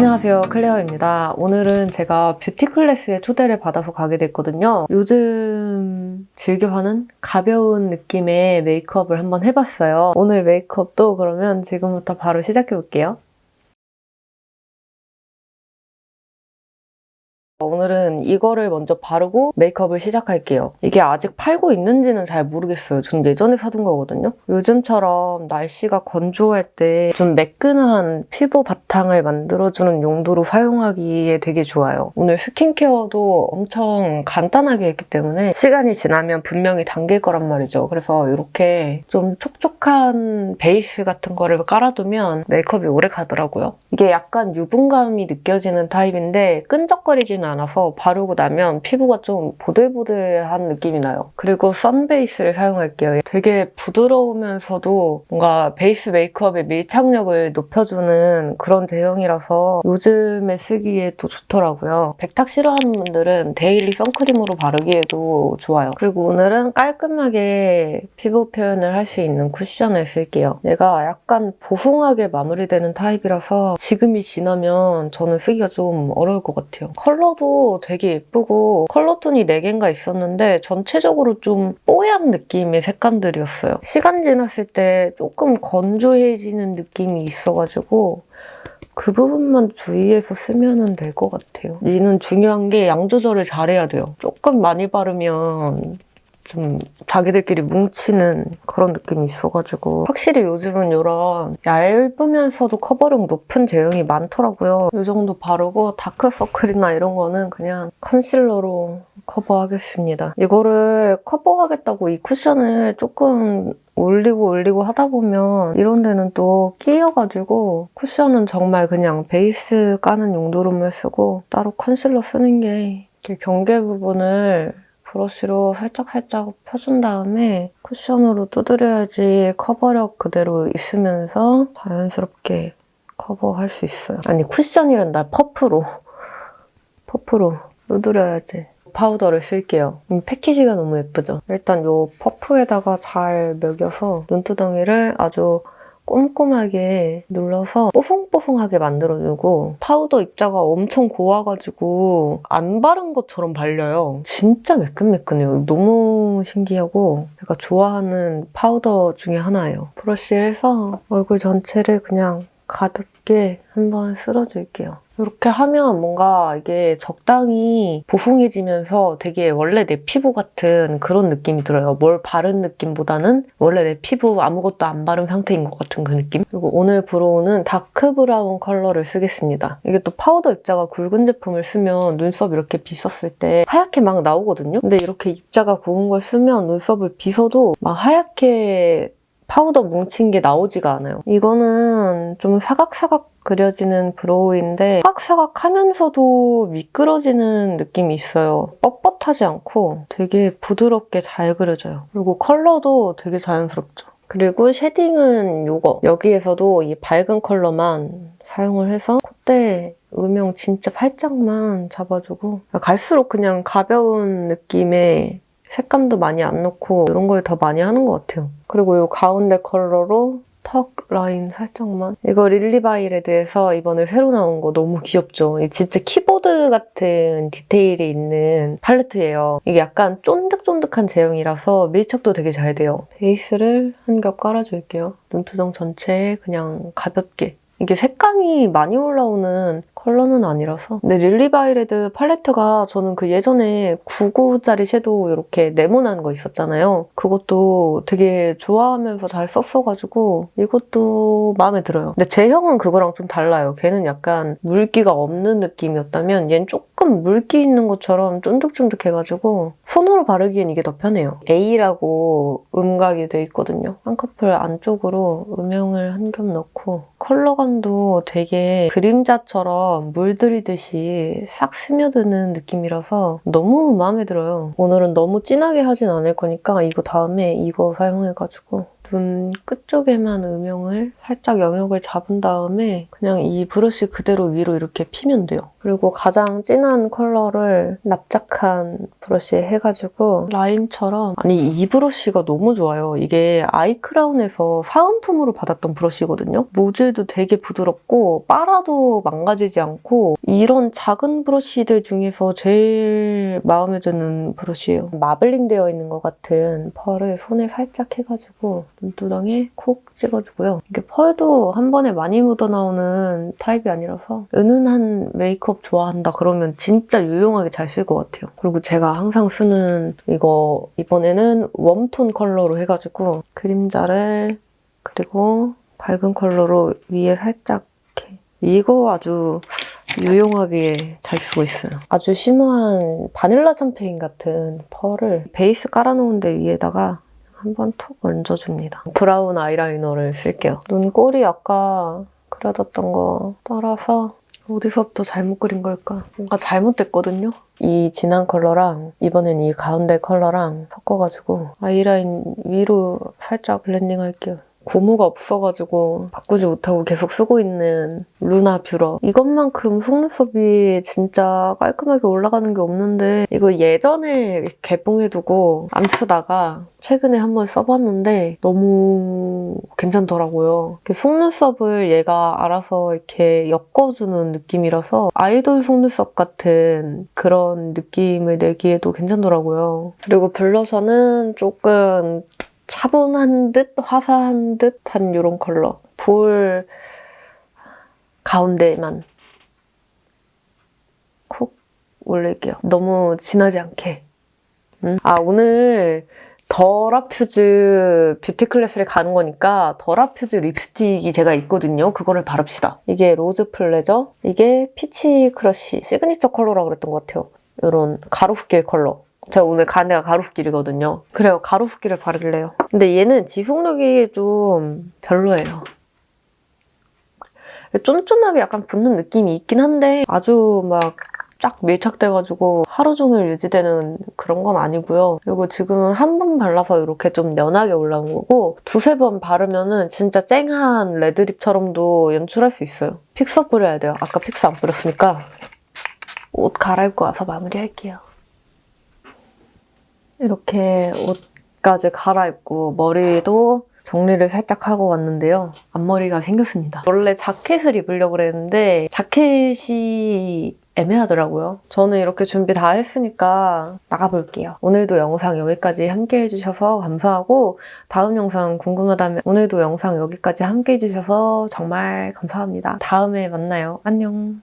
안녕하세요. 클레어입니다. 오늘은 제가 beauty class에 초대를 받아서 가게 됐거든요. 요즘 즐겨하는 가벼운 느낌의 메이크업을 한번 해봤어요. 오늘 메이크업도 그러면 지금부터 바로 시작해볼게요 오늘은 이거를 먼저 바르고 메이크업을 시작할게요. 이게 아직 팔고 있는지는 잘 모르겠어요. 전 예전에 사둔 거거든요. 요즘처럼 날씨가 건조할 때 좀 매끈한 피부 바탕을 만들어주는 용도로 사용하기에 되게 좋아요. 오늘 skincare도 엄청 간단하게 했기 때문에 시간이 지나면 분명히 당길 거란 말이죠. 그래서 이렇게 좀 촉촉한 베이스 같은 거를 깔아두면 메이크업이 오래 가더라고요. 이게 약간 유분감이 느껴지는 타입인데 끈적거리지는 않아서 바르고 나면 피부가 좀 보들보들한 느낌이 나요. 그리고 sun base를 사용할게요. 되게 부드러우면서도 뭔가 베이스 메이크업의 밀착력을 높여주는 그런 제형이라서 요즘에 쓰기에 또 좋더라고요. 백탁 싫어하는 분들은 daily 선크림으로 바르기에도 좋아요. 그리고 오늘은 깔끔하게 피부 표현을 할 수 있는 쿠션을 쓸게요. 얘가 약간 보송하게 마무리되는 타입이라서 지금이 지나면 저는 쓰기가 좀 어려울 것 같아요. 컬러도 되게 예쁘고 컬러톤이 4개인가 있었는데 전체적으로 좀 뽀얀 느낌의 색감들이었어요. 시간 지났을 때 조금 건조해지는 느낌이 있어가지고 그 부분만 주의해서 쓰면 될 것 같아요. 얘는 중요한 게 양 조절을 잘해야 돼요. 조금 많이 바르면 좀 자기들끼리 뭉치는 그런 느낌이 있어가지고 확실히 요즘은 이런 얇으면서도 커버력 높은 제형이 많더라고요. 이 정도 바르고 다크서클이나 이런 거는 그냥 컨실러로 커버하겠습니다. 이거를 커버하겠다고 이 쿠션을 조금 올리고 올리고 하다 보면 이런 데는 또 끼어가지고 쿠션은 정말 그냥 베이스 까는 용도로만 쓰고 따로 컨실러 쓰는 게 경계 부분을 브러쉬로 살짝살짝 펴준 다음에 쿠션으로 두드려야지 커버력 그대로 있으면서 자연스럽게 커버할 수 있어요. 아니 쿠션이란다. 퍼프로. 퍼프로 두드려야지. 파우더를 쓸게요. 이 패키지가 너무 예쁘죠? 일단 이 퍼프에다가 잘 먹여서 눈두덩이를 아주 꼼꼼하게 눌러서 뽀송뽀송하게 만들어주고 파우더 입자가 엄청 고와가지고 안 바른 것처럼 발려요. 진짜 매끈매끈해요. 너무 신기하고 제가 좋아하는 파우더 중에 하나예요. 브러쉬에서 얼굴 전체를 그냥 가볍게 한번 쓸어줄게요. 이렇게 하면 뭔가 이게 적당히 보송해지면서 되게 원래 내 피부 같은 그런 느낌이 들어요. 뭘 바른 느낌보다는 원래 내 피부 아무것도 안 바른 상태인 것 같은 그 느낌? 그리고 오늘 brow는 dark brown 컬러를 쓰겠습니다. 이게 또 파우더 입자가 굵은 제품을 쓰면 눈썹 이렇게 빗었을 때 하얗게 막 나오거든요? 근데 이렇게 입자가 고운 걸 쓰면 눈썹을 빗어도 막 하얗게 파우더 뭉친 게 나오지가 않아요. 이거는 좀 사각사각 그려지는 brow인데 사각사각 하면서도 미끄러지는 느낌이 있어요. 뻣뻣하지 않고 되게 부드럽게 잘 그려져요. 그리고 컬러도 되게 자연스럽죠. 그리고 shading은 이거. 여기에서도 이 밝은 컬러만 사용을 해서 콧대 음영 진짜 살짝만 잡아주고 갈수록 그냥 가벼운 느낌의 색감도 많이 안 넣고 이런 걸 더 많이 하는 것 같아요. 그리고 이 가운데 컬러로 턱 라인 살짝만. 이거 릴리바이레드에서 이번에 새로 나온 거 너무 귀엽죠? 진짜 키보드 같은 디테일이 있는 팔레트예요. 이게 약간 쫀득쫀득한 제형이라서 밀착도 되게 잘 돼요. 베이스를 한 겹 깔아줄게요. 눈두덩 전체에 그냥 가볍게 이게 색감이 많이 올라오는 컬러는 아니라서 근데 릴리바이레드 팔레트가 저는 그 예전에 9구짜리 섀도우 이렇게 네모난 거 있었잖아요. 그것도 되게 좋아하면서 잘 썼어가지고 이것도 마음에 들어요. 근데 제형은 그거랑 좀 달라요. 걔는 약간 물기가 없는 느낌이었다면 얘는 조금 물기 있는 것처럼 쫀득쫀득해가지고 손으로 바르기엔 이게 더 편해요. A라고 음각이 돼 있거든요. 쌍꺼풀 안쪽으로 음영을 한 겹 넣고 컬러감도 되게 그림자처럼 물들이듯이 싹 스며드는 느낌이라서 너무 마음에 들어요. 오늘은 너무 진하게 하진 않을 거니까 이거 다음에 이거 사용해가지고 눈 끝쪽에만 음영을 살짝 영역을 잡은 다음에 그냥 이 브러쉬 그대로 위로 이렇게 피면 돼요. 그리고 가장 진한 컬러를 납작한 브러쉬에 해가지고 라인처럼 아니 이 브러쉬가 너무 좋아요. 이게 아이크라운에서 사은품으로 받았던 브러쉬거든요. 모질도 되게 부드럽고 빨아도 망가지지 않고 이런 작은 브러쉬들 중에서 제일 마음에 드는 브러쉬예요. 마블링 되어 있는 것 같은 펄을 손에 살짝 해가지고 눈두덩에 콕 찍어주고요. 이게 펄도 한 번에 많이 묻어나오는 타입이 아니라서 은은한 메이크업 좋아한다 그러면 진짜 유용하게 잘 쓸 것 같아요. 그리고 제가 항상 쓰는 이거 이번에는 웜톤 컬러로 해가지고 그림자를 그리고 밝은 컬러로 위에 살짝 이렇게 이거 아주 유용하게 잘 쓰고 있어요. 아주 심오한 바닐라 샴페인 같은 pearl을 베이스 깔아놓은 데 위에다가 한번 톡 얹어줍니다. brown 아이라이너를 쓸게요. 눈꼬리 아까 그려뒀던 거 따라서 어디서부터 잘못 그린 걸까? 뭔가 잘못됐거든요? 이 진한 컬러랑 이번엔 이 가운데 컬러랑 섞어가지고 아이라인 위로 살짝 blending 할게요. 고무가 없어가지고 바꾸지 못하고 계속 쓰고 있는 루나 뷰러 이것만큼 속눈썹이 진짜 깔끔하게 올라가는 게 없는데 이거 예전에 개봉해두고 안 쓰다가 최근에 한번 써봤는데 너무 괜찮더라고요. 속눈썹을 얘가 알아서 이렇게 엮어주는 느낌이라서 아이돌 속눈썹 같은 그런 느낌을 내기에도 괜찮더라고요. 그리고 블러셔는 조금 차분한 듯 화사한 듯한 이런 컬러. 볼 가운데만 콕 올릴게요. 너무 진하지 않게. 음. 아 오늘 더라퓨즈 뷰티 클래스를 가는 거니까 더라퓨즈 립스틱이 제가 있거든요. 그거를 바릅시다. 이게 Rose Pleasure, 이게 Peach Crush signature 컬러라고 그랬던 것 같아요. 이런 가로수길 컬러. 제가 오늘 간 데가 가루수길이거든요. 그래요. 가루수길을 바를래요. 근데 얘는 지속력이 좀 별로예요. 쫀쫀하게 약간 붙는 느낌이 있긴 한데 아주 막 쫙 밀착돼가지고 하루 종일 유지되는 그런 건 아니고요. 그리고 지금은 한 번 발라서 이렇게 좀 연하게 올라온 거고 두세 번 바르면 은 진짜 쨍한 레드립처럼도 연출할 수 있어요. 픽서 뿌려야 돼요. 아까 픽서 안 뿌렸으니까 옷 갈아입고 와서 마무리할게요. 이렇게 옷까지 갈아입고 머리도 정리를 살짝 하고 왔는데요. 앞머리가 생겼습니다. 원래 자켓을 입으려고 그랬는데 자켓이 애매하더라고요. 저는 이렇게 준비 다 했으니까 나가볼게요. 오늘도 영상 여기까지 함께 해주셔서 감사하고 다음 영상 궁금하다면 오늘도 영상 여기까지 함께 해주셔서 정말 감사합니다. 다음에 만나요. 안녕.